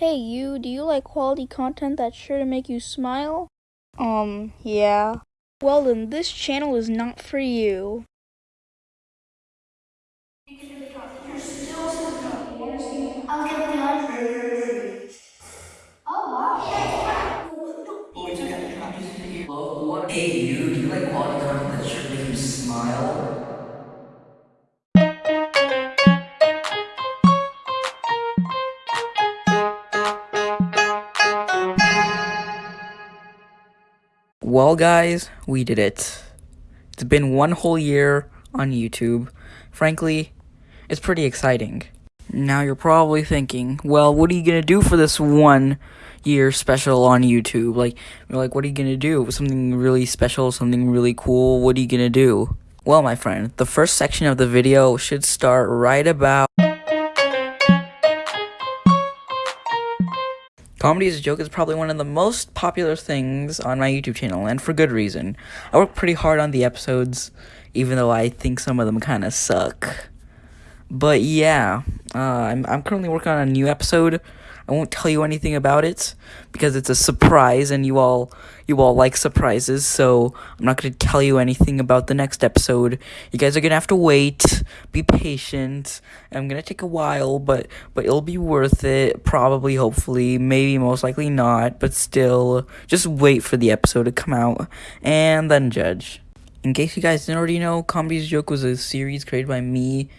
Hey you, do you like quality content that's sure to make you smile? Um, yeah. Well then, this channel is not for you. I'll get the answer. Oh wow. Hey you, Well guys, we did it. It's been one whole year on YouTube. Frankly, it's pretty exciting. Now you're probably thinking, well, what are you gonna do for this one year special on YouTube? Like, you're like, what are you gonna do? Something really special, something really cool. What are you gonna do? Well, my friend, the first section of the video should start right about. Comedy is a joke is probably one of the most popular things on my YouTube channel, and for good reason. I work pretty hard on the episodes, even though I think some of them kind of suck. But yeah, uh, I'm I'm currently working on a new episode. I won't tell you anything about it because it's a surprise, and you all you all like surprises. So I'm not gonna tell you anything about the next episode. You guys are gonna have to wait. Be patient. I'm gonna take a while, but but it'll be worth it. Probably, hopefully, maybe, most likely not. But still, just wait for the episode to come out and then judge. In case you guys didn't already know, Comedy's Joke was a series created by me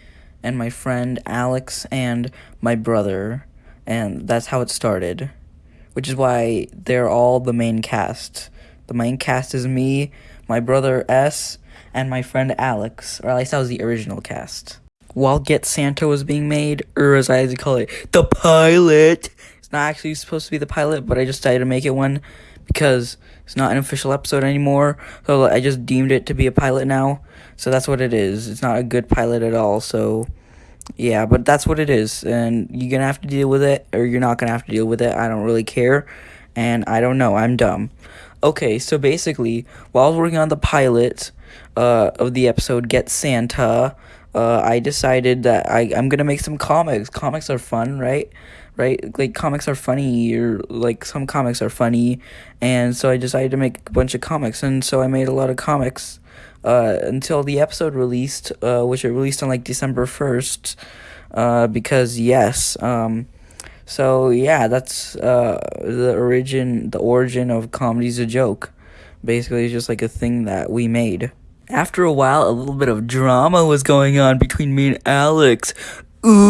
and my friend Alex and my brother, and that's how it started. Which is why they're all the main cast. The main cast is me, my brother S, and my friend Alex, or at least that was the original cast. While Get Santa was being made, or as I like to call it, the pilot. Not actually supposed to be the pilot, but I just decided to make it one because it's not an official episode anymore. So I just deemed it to be a pilot now. So that's what it is. It's not a good pilot at all. So yeah, but that's what it is. And you're going to have to deal with it or you're not going to have to deal with it. I don't really care. And I don't know. I'm dumb. Okay, so basically, while I was working on the pilot uh, of the episode Get Santa, uh, I decided that I, I'm to make some comics. Comics are fun, right? right? Like comics are funny, or like some comics are funny, and so I decided to make a bunch of comics, and so I made a lot of comics. Uh, until the episode released, uh, which it released on like December first, uh, because yes, um, so yeah, that's uh the origin, the origin of comedy's a joke. Basically, it's just like a thing that we made. After a while, a little bit of drama was going on between me and Alex. Ooh.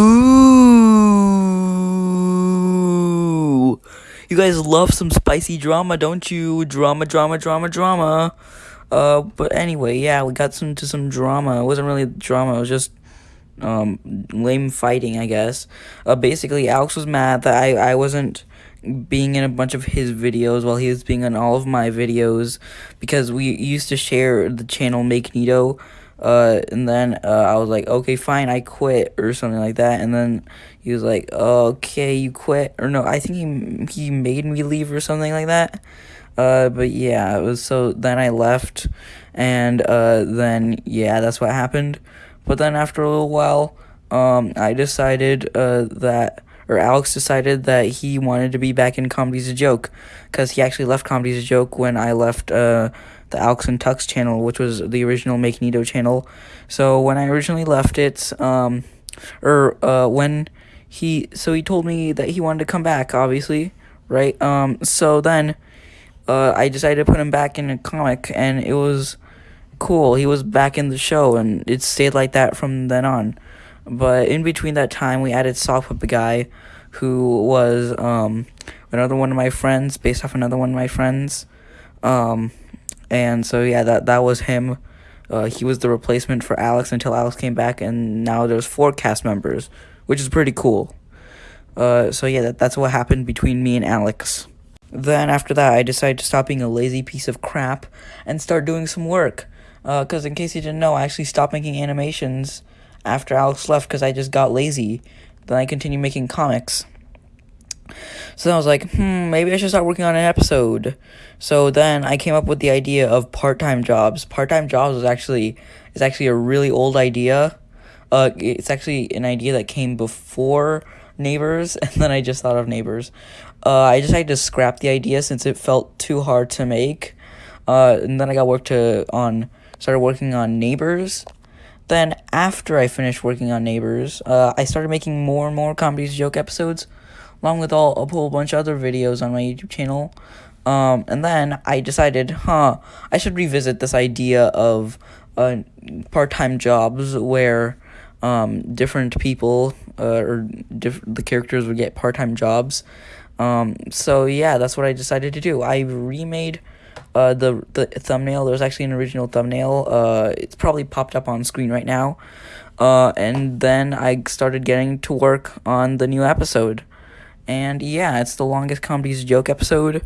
You guys love some spicy drama, don't you? Drama, drama, drama, drama. Uh, but anyway, yeah, we got some to some drama. It wasn't really drama. It was just um lame fighting, I guess. Uh, basically, Alex was mad that I I wasn't being in a bunch of his videos while he was being in all of my videos because we used to share the channel Make Nito uh, and then uh, I was like, okay, fine, I quit or something like that. And then he was like, okay, you quit or no? I think he he made me leave or something like that. Uh, but yeah, it was so then I left, and uh, then yeah, that's what happened. But then after a little while, um, I decided uh that or Alex decided that he wanted to be back in Comedy's a Joke, because he actually left Comedy's a Joke when I left uh the Alex and Tux channel, which was the original Make Nito channel. So when I originally left it, um, or uh, when he, so he told me that he wanted to come back, obviously, right? Um, so then, uh, I decided to put him back in a comic, and it was cool. He was back in the show, and it stayed like that from then on. But in between that time, we added Sock Puppet Guy, who was um another one of my friends, based off another one of my friends. Um, and so yeah, that that was him. Uh, he was the replacement for Alex until Alex came back, and now there's four cast members, which is pretty cool. Uh, so yeah, that, that's what happened between me and Alex. Then after that, I decided to stop being a lazy piece of crap and start doing some work. Because in case you didn't know, I actually stopped making animations after Alex left because I just got lazy. Then I continued making comics. So then I was like, hmm, maybe I should start working on an episode. So then I came up with the idea of part-time jobs. Part-time jobs is actually is actually a really old idea. Uh, it's actually an idea that came before Neighbors, and then I just thought of Neighbors. Uh, I decided to scrap the idea since it felt too hard to make. Uh, and then I got work to on started working on Neighbors. Then after I finished working on Neighbors, uh, I started making more and more comedies joke episodes, along with all a whole bunch of other videos on my YouTube channel. Um, and then I decided, huh, I should revisit this idea of uh, part-time jobs where um, different people uh, or diff- the characters would get part-time jobs. Um, so yeah, that's what I decided to do. I remade uh, the the thumbnail. There's actually an original thumbnail. Uh, it's probably popped up on screen right now. Uh, and then I started getting to work on the new episode. And yeah, it's the longest comedies joke episode,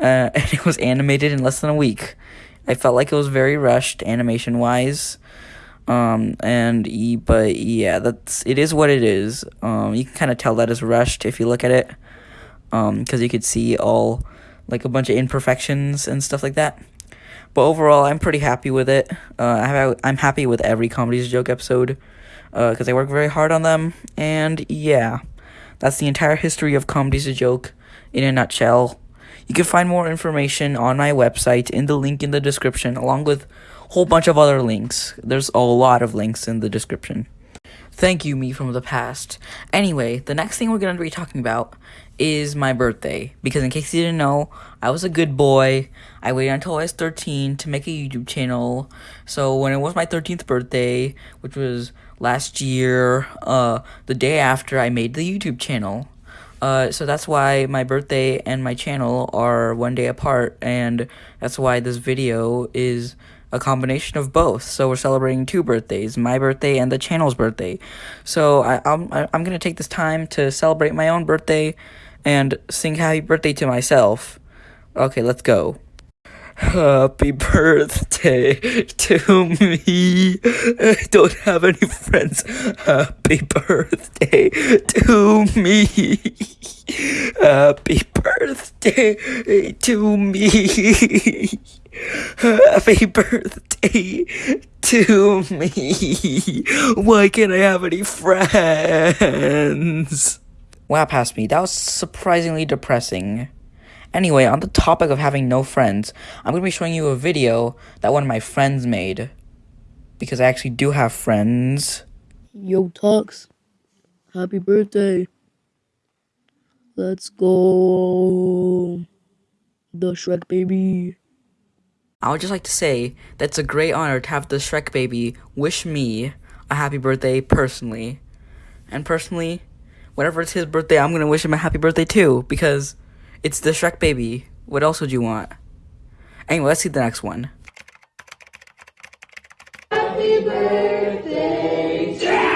uh, and it was animated in less than a week. I felt like it was very rushed animation wise. Um, and but yeah, that's it is what it is. Um, you can kind of tell that is rushed if you look at it. Um, because you could see all like a bunch of imperfections and stuff like that. But overall, I'm pretty happy with it. Uh, I'm happy with every comedies joke episode, uh, because I work very hard on them. And yeah, that's the entire history of comedies a joke in a nutshell. You can find more information on my website in the link in the description, along with a whole bunch of other links. There's a lot of links in the description. Thank you, me from the past. Anyway, the next thing we're going to be talking about is my birthday. Because in case you didn't know, I was a good boy. I waited until I was 13 to make a YouTube channel. So when it was my 13th birthday, which was last year, uh, the day after I made the YouTube channel, uh, so that's why my birthday and my channel are one day apart, and that's why this video is a combination of both. So we're celebrating two birthdays, my birthday and the channel's birthday. So I, I'm I'm gonna take this time to celebrate my own birthday, and sing happy birthday to myself. Okay, let's go. Happy birthday to me. I don't have any friends. Happy birthday to me. Happy birthday to me. Happy birthday to me. Why can't I have any friends? Wow, past me. That was surprisingly depressing. Anyway, on the topic of having no friends, I'm going to be showing you a video that one of my friends made. Because I actually do have friends. Yo, Tux. Happy birthday. Let's go. The Shrek baby. I would just like to say that it's a great honor to have the Shrek baby wish me a happy birthday personally. And personally, whenever it's his birthday, I'm going to wish him a happy birthday too. Because it's the Shrek baby. What else would you want? Anyway, let's see the next one. Happy birthday to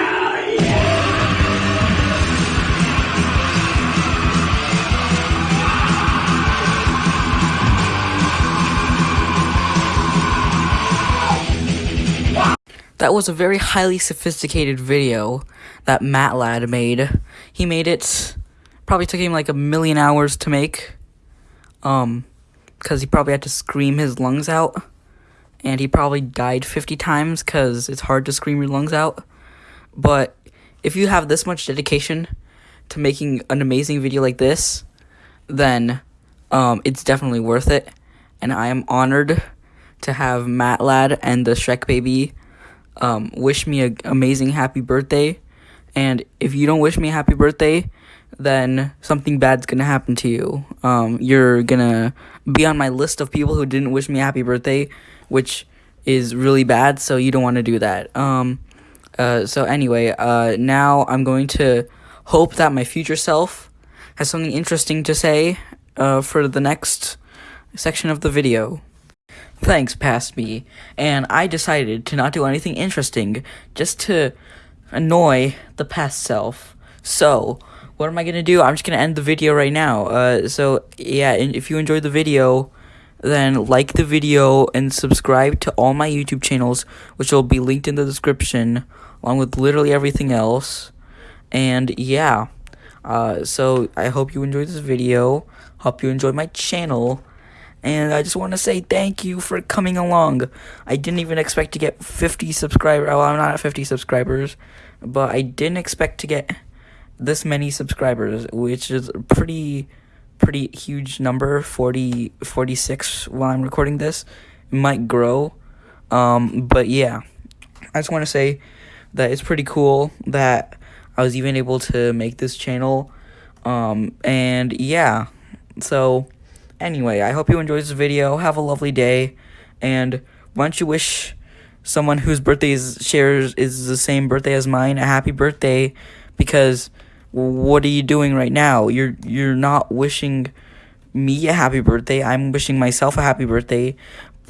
That was a very highly sophisticated video that Matt Lad made. He made it probably took him like a million hours to make. Um, because he probably had to scream his lungs out. And he probably died 50 times because it's hard to scream your lungs out. But if you have this much dedication to making an amazing video like this, then um, it's definitely worth it. And I am honored to have Matt Lad and the Shrek Baby um, wish me an amazing happy birthday. And if you don't wish me a happy birthday, then something bad's gonna happen to you. Um, you're gonna be on my list of people who didn't wish me a happy birthday, which is really bad. So you don't want to do that. Um, uh, so anyway, uh, now I'm going to hope that my future self has something interesting to say uh, for the next section of the video. Thanks, past me. And I decided to not do anything interesting, just to annoy the past self. So, what am I gonna do? I'm just gonna end the video right now. Uh, so yeah, if you enjoyed the video, then like the video and subscribe to all my YouTube channels, which will be linked in the description, along with literally everything else. And yeah, uh, so I hope you enjoyed this video. Hope you enjoyed my channel. And I just want to say thank you for coming along. I didn't even expect to get 50 subscribers. Well, I'm not at 50 subscribers, but I didn't expect to get this many subscribers, which is a pretty pretty huge number 40 46 while I'm recording this. It might grow. Um, but yeah. I just want to say that it's pretty cool that I was even able to make this channel. Um, and yeah. So anyway, I hope you enjoyed this video. Have a lovely day and why don't you wish someone whose birthday is shares is the same birthday as mine a happy birthday because what are you doing right now? You're you're not wishing me a happy birthday. I'm wishing myself a happy birthday.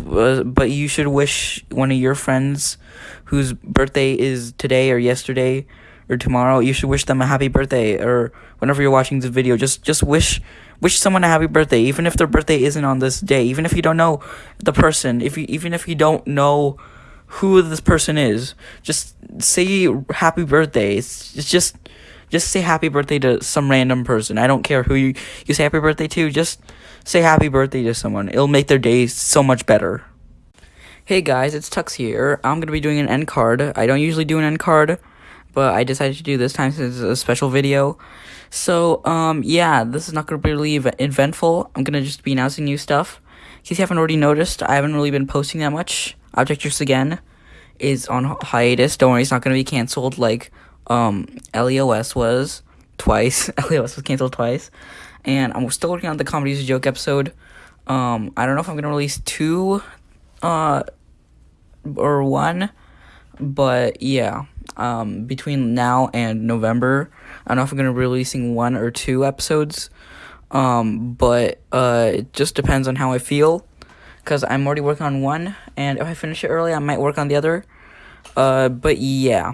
But you should wish one of your friends whose birthday is today or yesterday or tomorrow. You should wish them a happy birthday or whenever you're watching this video. Just just wish wish someone a happy birthday even if their birthday isn't on this day. Even if you don't know the person, if you even if you don't know who this person is, just say happy birthday. It's, it's just just say happy birthday to some random person. I don't care who you, you say happy birthday to, just say happy birthday to someone. It'll make their day so much better. Hey guys, it's Tux here. I'm going to be doing an end card. I don't usually do an end card, but I decided to do this time since it's a special video. So, um, yeah, this is not going to be really ev eventful. I'm going to just be announcing new stuff. In case you haven't already noticed, I haven't really been posting that much. Object Juice Again is on hiatus. Don't worry, it's not going to be canceled like um, LEOS was twice. LEOS was canceled twice. And I'm still working on the Comedy Joke episode. Um, I don't know if I'm going to release two uh, or one, but yeah. Um, between now and November, I don't know if I'm going to be releasing one or two episodes. Um, but uh, it just depends on how I feel. Because I'm already working on one, and if I finish it early, I might work on the other. Uh, but yeah.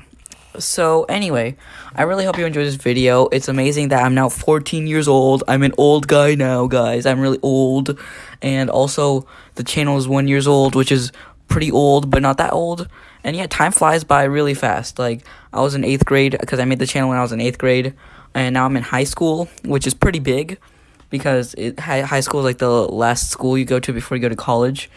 So anyway, I really hope you enjoyed this video. It's amazing that I'm now 14 years old. I'm an old guy now, guys. I'm really old. And also, the channel is one years old, which is pretty old, but not that old. And yeah, time flies by really fast. Like, I was in 8th grade, because I made the channel when I was in 8th grade. And now I'm in high school, which is pretty big. Because it, high, high school is like the last school you go to before you go to college.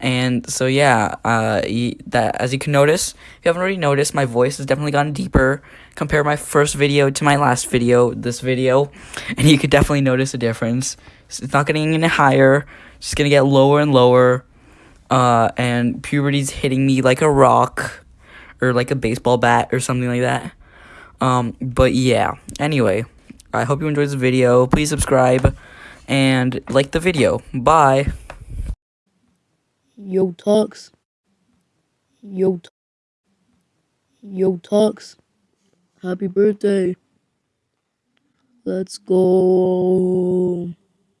And so yeah, uh, that as you can notice, if you haven't already noticed, my voice has definitely gotten deeper. Compare my first video to my last video, this video, and you could definitely notice a difference. It's not getting any higher, it's just gonna get lower and lower. Uh, and puberty's hitting me like a rock, or like a baseball bat, or something like that. Um, but yeah. Anyway, I hope you enjoyed this video. Please subscribe and like the video. Bye. Yo, Tux. Yo, Yo, Tux. Happy birthday. Let's go.